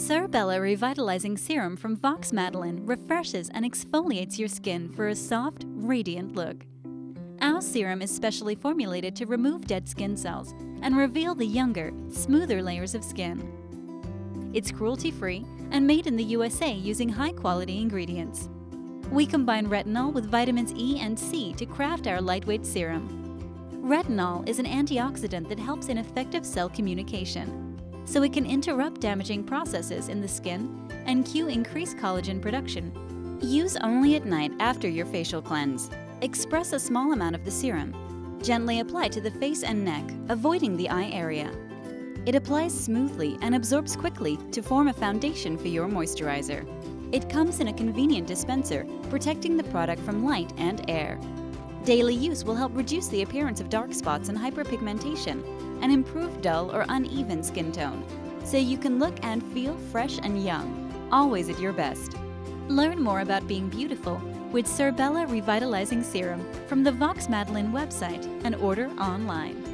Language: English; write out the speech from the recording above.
Cerebella Revitalizing Serum from Vox Madeline refreshes and exfoliates your skin for a soft, radiant look. Our serum is specially formulated to remove dead skin cells and reveal the younger, smoother layers of skin. It's cruelty-free and made in the USA using high-quality ingredients. We combine retinol with vitamins E and C to craft our lightweight serum. Retinol is an antioxidant that helps in effective cell communication, so it can interrupt damaging processes in the skin and cue increased collagen production. Use only at night after your facial cleanse. Express a small amount of the serum. Gently apply to the face and neck, avoiding the eye area. It applies smoothly and absorbs quickly to form a foundation for your moisturizer. It comes in a convenient dispenser, protecting the product from light and air. Daily use will help reduce the appearance of dark spots and hyperpigmentation and improve dull or uneven skin tone, so you can look and feel fresh and young, always at your best. Learn more about being beautiful with Cerebella Revitalizing Serum from the Vox Madeline website and order online.